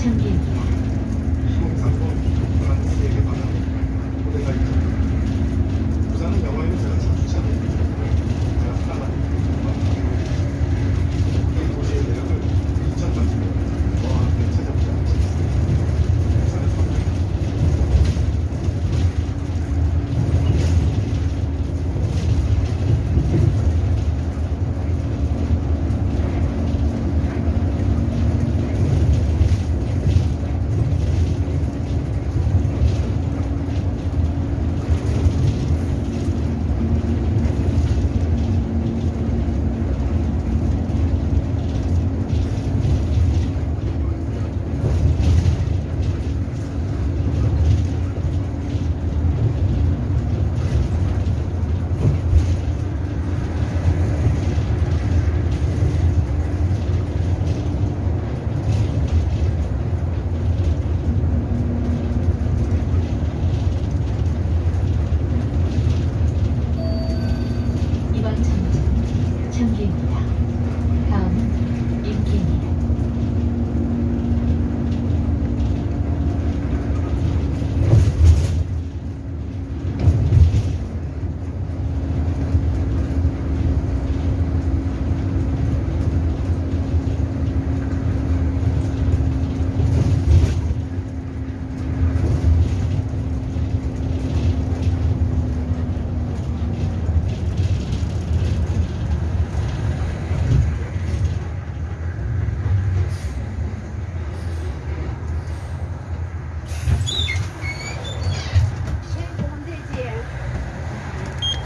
チャ。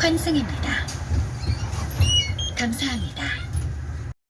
환승입니다. 감사합니다.